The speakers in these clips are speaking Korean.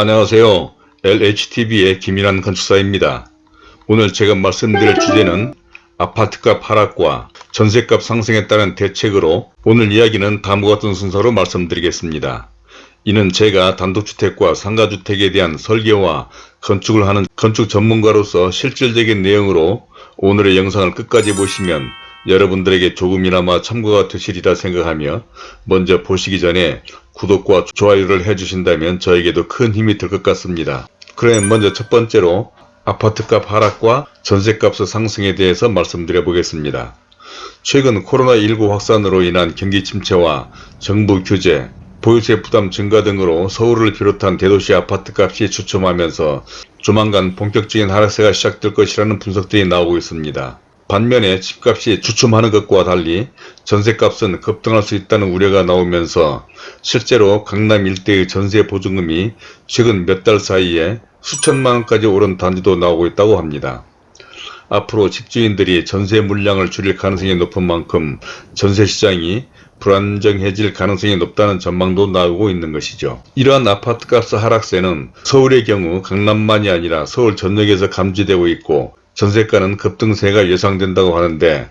안녕하세요. LHTV의 김일환 건축사입니다. 오늘 제가 말씀드릴 주제는 아파트값 하락과 전세값 상승에 따른 대책으로 오늘 이야기는 다음과 같은 순서로 말씀드리겠습니다. 이는 제가 단독주택과 상가주택에 대한 설계와 건축을 하는 건축 전문가로서 실질적인 내용으로 오늘의 영상을 끝까지 보시면 여러분들에게 조금이나마 참고가 되시리라 생각하며 먼저 보시기 전에 구독과 좋아요를 해주신다면 저에게도 큰 힘이 될 것 같습니다. 그럼 먼저 첫 번째로 아파트값 하락과 전세값의 상승에 대해서 말씀드려 보겠습니다. 최근 코로나19 확산으로 인한 경기 침체와 정부 규제, 보유세 부담 증가 등으로 서울을 비롯한 대도시 아파트값이 주춤하면서 조만간 본격적인 하락세가 시작될 것이라는 분석들이 나오고 있습니다. 반면에 집값이 주춤하는 것과 달리 전세값은 급등할 수 있다는 우려가 나오면서 실제로 강남 일대의 전세 보증금이 최근 몇 달 사이에 수천만 원까지 오른 단지도 나오고 있다고 합니다. 앞으로 집주인들이 전세 물량을 줄일 가능성이 높은 만큼 전세시장이 불안정해질 가능성이 높다는 전망도 나오고 있는 것이죠. 이러한 아파트값 하락세는 서울의 경우 강남만이 아니라 서울 전역에서 감지되고 있고 전세가는 급등세가 예상된다고 하는데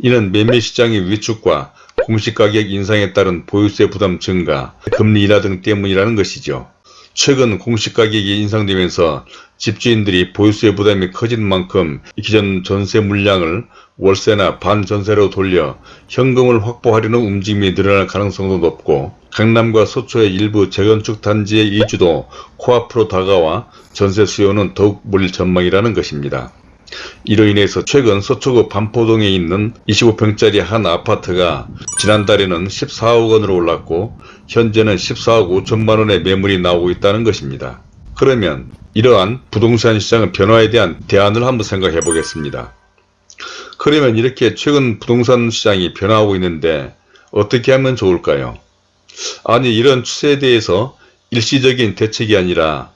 이는 매매 시장의 위축과 공시가격 인상에 따른 보유세 부담 증가, 금리 인하 등 때문이라는 것이죠. 최근 공시가격이 인상되면서 집주인들이 보유세 부담이 커진 만큼 기존 전세 물량을 월세나 반전세로 돌려 현금을 확보하려는 움직임이 늘어날 가능성도 높고 강남과 서초의 일부 재건축 단지의 이주도 코앞으로 다가와 전세 수요는 더욱 몰릴 전망이라는 것입니다. 이로 인해서 최근 서초구 반포동에 있는 25평짜리 한 아파트가 지난달에는 14억 원으로 올랐고 현재는 14억 5천만 원의 매물이 나오고 있다는 것입니다. 그러면 이러한 부동산 시장의 변화에 대한 대안을 한번 생각해 보겠습니다. 그러면 이렇게 최근 부동산 시장이 변화하고 있는데 어떻게 하면 좋을까요? 아니 이런 추세에 대해서 일시적인 대책이 아니라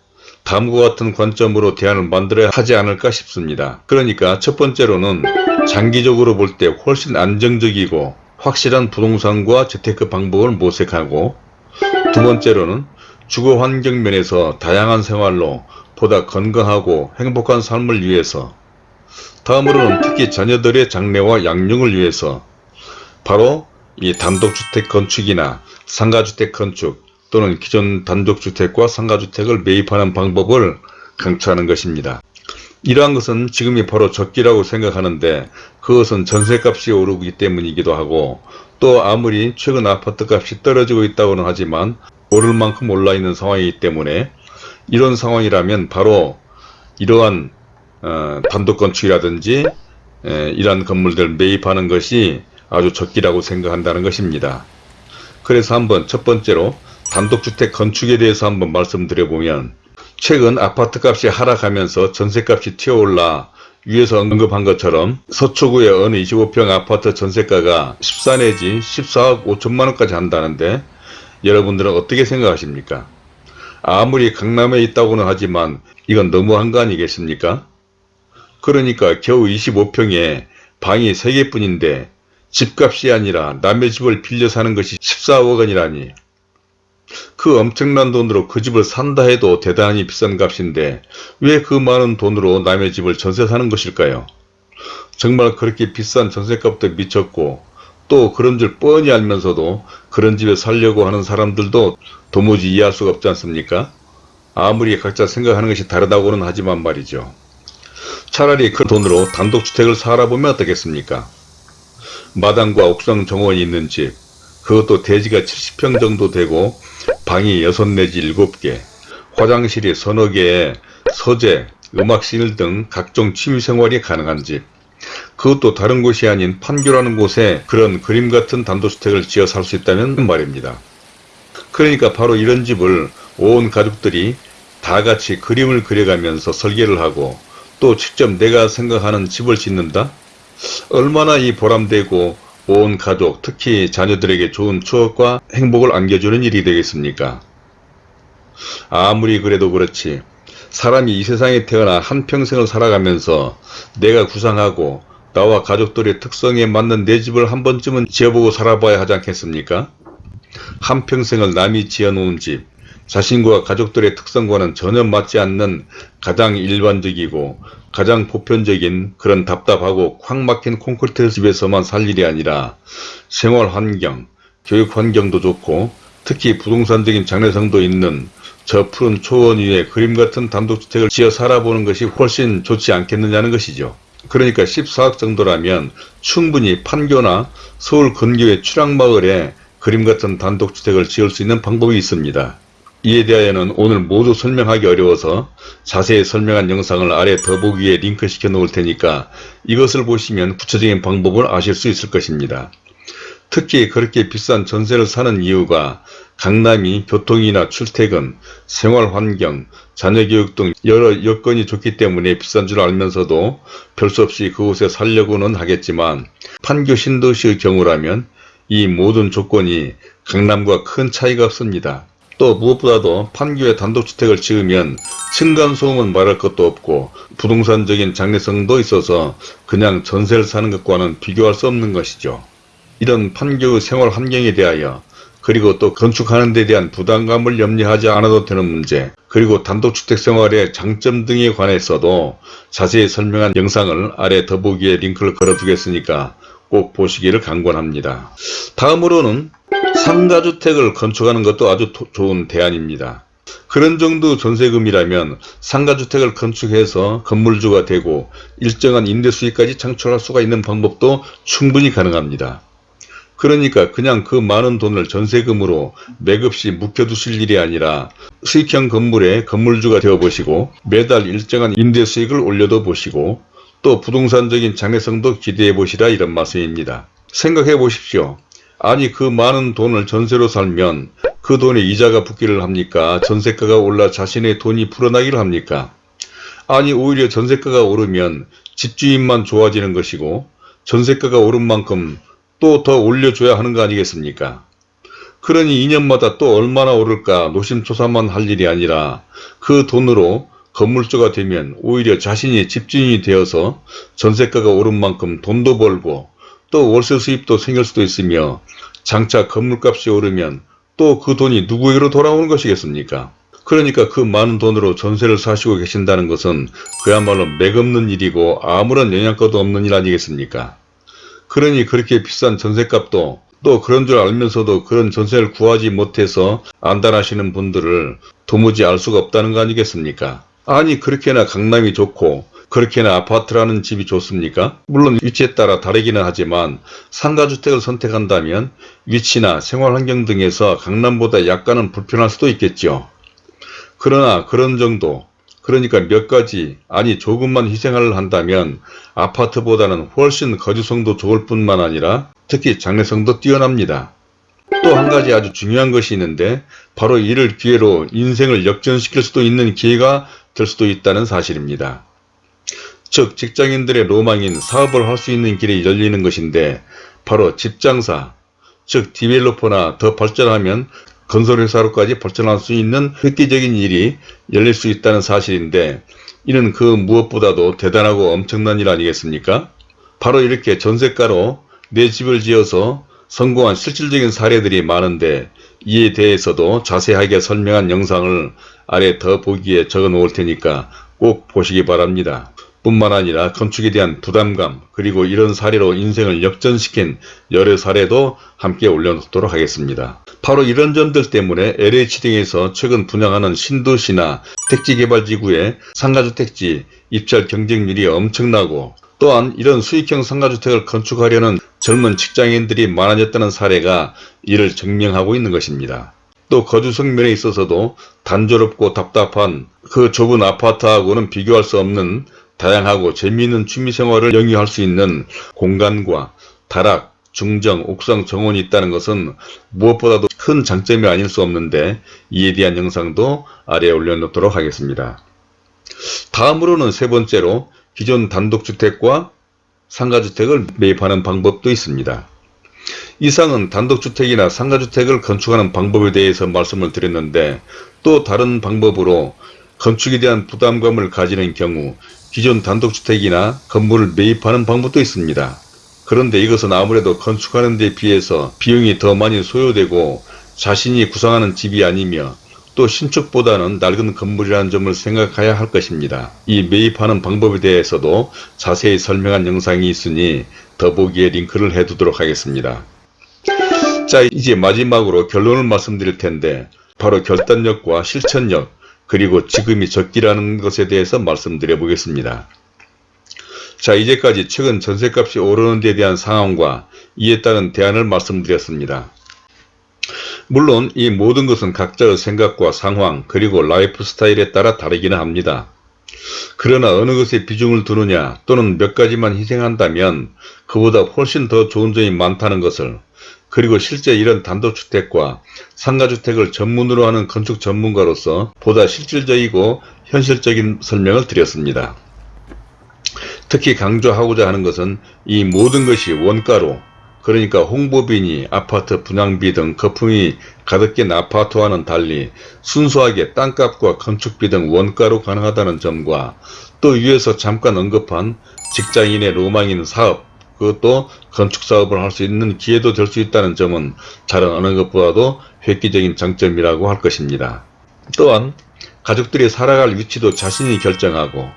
다음과 같은 관점으로 대안을 만들어야 하지 않을까 싶습니다. 그러니까 첫 번째로는 장기적으로 볼 때 훨씬 안정적이고 확실한 부동산과 재테크 방법을 모색하고 두 번째로는 주거 환경 면에서 다양한 생활로 보다 건강하고 행복한 삶을 위해서 다음으로는 특히 자녀들의 장래와 양육을 위해서 바로 이 단독주택 건축이나 상가주택 건축 또는 기존 단독주택과 상가주택을 매입하는 방법을 강추하는 것입니다. 이러한 것은 지금이 바로 적기라고 생각하는데 그것은 전세값이 오르기 때문이기도 하고 또 아무리 최근 아파트값이 떨어지고 있다고는 하지만 오를 만큼 올라 있는 상황이기 때문에 이런 상황이라면 바로 이러한 어, 단독건축이라든지 에, 이러한 건물들 매입하는 것이 아주 적기라고 생각한다는 것입니다. 그래서 한번 첫 번째로 단독주택 건축에 대해서 한번 말씀드려보면 최근 아파트값이 하락하면서 전세값이 튀어올라 위에서 언급한 것처럼 서초구의 어느 25평 아파트 전세가가 14 내지 14억 5천만원까지 한다는데 여러분들은 어떻게 생각하십니까? 아무리 강남에 있다고는 하지만 이건 너무한 거 아니겠습니까? 그러니까 겨우 25평에 방이 3개뿐인데 집값이 아니라 남의 집을 빌려 사는 것이 14억 원이라니 그 엄청난 돈으로 그 집을 산다 해도 대단히 비싼 값인데 왜 그 많은 돈으로 남의 집을 전세 사는 것일까요? 정말 그렇게 비싼 전세값도 미쳤고 또 그런 줄 뻔히 알면서도 그런 집에 살려고 하는 사람들도 도무지 이해할 수가 없지 않습니까? 아무리 각자 생각하는 것이 다르다고는 하지만 말이죠. 차라리 그 돈으로 단독주택을 살아보면 어떻겠습니까? 마당과 옥상 정원이 있는 집, 그것도 대지가 70평 정도 되고 방이 6 내지 7개, 화장실이 서너 개에 서재, 음악실 등 각종 취미생활이 가능한 집, 그것도 다른 곳이 아닌 판교라는 곳에 그런 그림 같은 단독주택을 지어 살 수 있다는 말입니다. 그러니까 바로 이런 집을 온 가족들이 다 같이 그림을 그려가면서 설계를 하고 또 직접 내가 생각하는 집을 짓는다? 얼마나 이 보람되고 온 가족, 특히 자녀들에게 좋은 추억과 행복을 안겨주는 일이 되겠습니까? 아무리 그래도 그렇지 사람이 이 세상에 태어나 한평생을 살아가면서 내가 구상하고 나와 가족들의 특성에 맞는 내 집을 한 번쯤은 지어보고 살아봐야 하지 않겠습니까? 한평생을 남이 지어놓은 집, 자신과 가족들의 특성과는 전혀 맞지 않는 가장 일반적이고 가장 보편적인 그런 답답하고 콱 막힌 콘크리트 집에서만 살 일이 아니라 생활 환경, 교육 환경도 좋고 특히 부동산적인 장래성도 있는 저 푸른 초원 위에 그림 같은 단독주택을 지어 살아보는 것이 훨씬 좋지 않겠느냐는 것이죠. 그러니까 14억 정도라면 충분히 판교나 서울 근교의 추락마을에 그림 같은 단독주택을 지을 수 있는 방법이 있습니다. 이에 대하여는 오늘 모두 설명하기 어려워서 자세히 설명한 영상을 아래 더보기에 링크시켜 놓을 테니까 이것을 보시면 구체적인 방법을 아실 수 있을 것입니다. 특히 그렇게 비싼 전세를 사는 이유가 강남이 교통이나 출퇴근, 생활환경, 자녀교육 등 여러 여건이 좋기 때문에 비싼 줄 알면서도 별 수 없이 그곳에 살려고는 하겠지만 판교 신도시의 경우라면 이 모든 조건이 강남과 큰 차이가 없습니다. 또 무엇보다도 판교에 단독주택을 지으면 층간소음은 말할 것도 없고 부동산적인 장래성도 있어서 그냥 전세를 사는 것과는 비교할 수 없는 것이죠. 이런 판교의 생활 환경에 대하여 그리고 또 건축하는 데 대한 부담감을 염려하지 않아도 되는 문제 그리고 단독주택 생활의 장점 등에 관해서도 자세히 설명한 영상을 아래 더보기에 링크를 걸어 두겠으니까 꼭 보시기를 강권합니다. 다음으로는 상가주택을 건축하는 것도 아주 도, 좋은 대안입니다. 그런 정도 전세금이라면 상가주택을 건축해서 건물주가 되고 일정한 임대수익까지 창출할 수가 있는 방법도 충분히 가능합니다. 그러니까 그냥 그 많은 돈을 전세금으로 맥없이 묵혀두실 일이 아니라 수익형 건물의 건물주가 되어보시고 매달 일정한 임대수익을 올려도 보시고 또 부동산적인 장래성도 기대해 보시라 이런 말씀입니다. 생각해 보십시오. 아니 그 많은 돈을 전세로 살면 그 돈에 이자가 붙기를 합니까? 전세가가 올라 자신의 돈이 불어나기를 합니까? 아니 오히려 전세가가 오르면 집주인만 좋아지는 것이고 전세가가 오른 만큼 또 더 올려줘야 하는 거 아니겠습니까? 그러니 2년마다 또 얼마나 오를까 노심초사만 할 일이 아니라 그 돈으로 건물주가 되면 오히려 자신이 집주인이 되어서 전세가가 오른 만큼 돈도 벌고 또 월세 수입도 생길 수도 있으며 장차 건물값이 오르면 또 그 돈이 누구에게로 돌아오는 것이겠습니까? 그러니까 그 많은 돈으로 전세를 사시고 계신다는 것은 그야말로 맥없는 일이고 아무런 영향가도 없는 일 아니겠습니까? 그러니 그렇게 비싼 전세값도 또 그런 줄 알면서도 그런 전세를 구하지 못해서 안달하시는 분들을 도무지 알 수가 없다는 거 아니겠습니까? 아니 그렇게나 강남이 좋고 그렇게나 아파트라는 집이 좋습니까? 물론 위치에 따라 다르기는 하지만 상가주택을 선택한다면 위치나 생활환경 등에서 강남보다 약간은 불편할 수도 있겠죠. 그러나 그런 정도 그러니까 몇 가지 아니 조금만 희생을 한다면 아파트보다는 훨씬 거주성도 좋을 뿐만 아니라 특히 장래성도 뛰어납니다. 또 한 가지 아주 중요한 것이 있는데 바로 이를 기회로 인생을 역전시킬 수도 있는 기회가 될 수도 있다는 사실입니다. 즉 직장인들의 로망인 사업을 할 수 있는 길이 열리는 것인데 바로 집장사, 즉 디벨로퍼나 더 발전하면 건설회사로까지 발전할 수 있는 획기적인 일이 열릴 수 있다는 사실인데 이는 그 무엇보다도 대단하고 엄청난 일 아니겠습니까? 바로 이렇게 전세가로 내 집을 지어서 성공한 실질적인 사례들이 많은데 이에 대해서도 자세하게 설명한 영상을 아래 더 보기에 적어 놓을 테니까 꼭 보시기 바랍니다. 뿐만 아니라 건축에 대한 부담감 그리고 이런 사례로 인생을 역전시킨 여러 사례도 함께 올려놓도록 하겠습니다. 바로 이런 점들 때문에 LH 등에서 최근 분양하는 신도시나 택지개발지구의 상가주택지 입찰 경쟁률이 엄청나고 또한 이런 수익형 상가주택을 건축하려는 젊은 직장인들이 많아졌다는 사례가 이를 증명하고 있는 것입니다. 또 거주성 면에 있어서도 단조롭고 답답한 그 좁은 아파트하고는 비교할 수 없는 다양하고 재미있는 취미생활을 영위할 수 있는 공간과 다락, 중정, 옥상 정원이 있다는 것은 무엇보다도 큰 장점이 아닐 수 없는데 이에 대한 영상도 아래에 올려놓도록 하겠습니다. 다음으로는 세 번째로 기존 단독주택과 상가주택을 매입하는 방법도 있습니다. 이상은 단독주택이나 상가주택을 건축하는 방법에 대해서 말씀을 드렸는데 또 다른 방법으로 건축에 대한 부담감을 가지는 경우 기존 단독주택이나 건물을 매입하는 방법도 있습니다. 그런데 이것은 아무래도 건축하는 데 비해서 비용이 더 많이 소요되고 자신이 구상하는 집이 아니며 또 신축보다는 낡은 건물이라는 점을 생각해야 할 것입니다. 이 매입하는 방법에 대해서도 자세히 설명한 영상이 있으니 더보기에 링크를 해두도록 하겠습니다. 자 이제 마지막으로 결론을 말씀드릴 텐데 바로 결단력과 실천력 그리고 지금이 적기라는 것에 대해서 말씀드려 보겠습니다. 자 이제까지 최근 전셋값이 오르는 데 대한 상황과 이에 따른 대안을 말씀드렸습니다. 물론 이 모든 것은 각자의 생각과 상황 그리고 라이프 스타일에 따라 다르기는 합니다. 그러나 어느 것에 비중을 두느냐 또는 몇 가지만 희생한다면 그보다 훨씬 더 좋은 점이 많다는 것을 그리고 실제 이런 단독주택과 상가주택을 전문으로 하는 건축 전문가로서 보다 실질적이고 현실적인 설명을 드렸습니다. 특히 강조하고자 하는 것은 이 모든 것이 원가로 그러니까 홍보비니 아파트 분양비 등 거품이 가득 낀 아파트와는 달리 순수하게 땅값과 건축비 등 원가로 가능하다는 점과 또 위에서 잠깐 언급한 직장인의 로망인 사업 그것도 건축사업을 할 수 있는 기회도 될 수 있다는 점은 다른 어느 것보다도 획기적인 장점이라고 할 것입니다. 또한 가족들이 살아갈 위치도 자신이 결정하고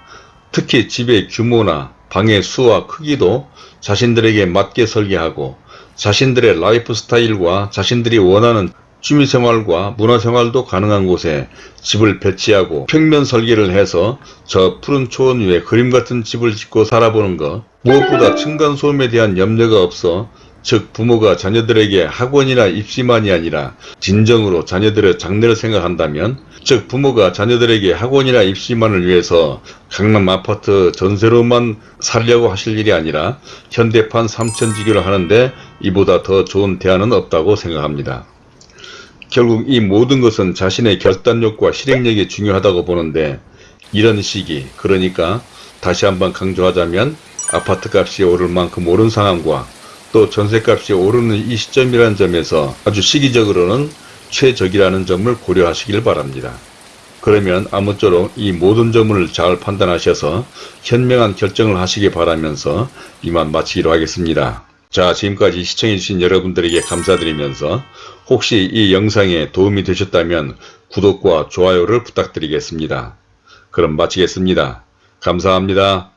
특히 집의 규모나 방의 수와 크기도 자신들에게 맞게 설계하고 자신들의 라이프 스타일과 자신들이 원하는 취미생활과 문화생활도 가능한 곳에 집을 배치하고 평면 설계를 해서 저 푸른 초원 위에 그림같은 집을 짓고 살아보는 것 무엇보다 층간소음에 대한 염려가 없어 즉 부모가 자녀들에게 학원이나 입시만이 아니라 진정으로 자녀들의 장래를 생각한다면 즉 부모가 자녀들에게 학원이나 입시만을 위해서 강남 아파트 전세로만 살려고 하실 일이 아니라 현대판 삼천지교를 하는데 이보다 더 좋은 대안은 없다고 생각합니다. 결국 이 모든 것은 자신의 결단력과 실행력이 중요하다고 보는데 이런 시기 그러니까 다시 한번 강조하자면 아파트값이 오를 만큼 오른 상황과 또 전세값이 오르는 이 시점이라는 점에서 아주 시기적으로는 최적이라는 점을 고려하시길 바랍니다. 그러면 아무쪼록 이 모든 점을 잘 판단하셔서 현명한 결정을 하시기 바라면서 이만 마치기로 하겠습니다. 자 지금까지 시청해주신 여러분들에게 감사드리면서 혹시 이 영상에 도움이 되셨다면 구독과 좋아요를 부탁드리겠습니다. 그럼 마치겠습니다. 감사합니다.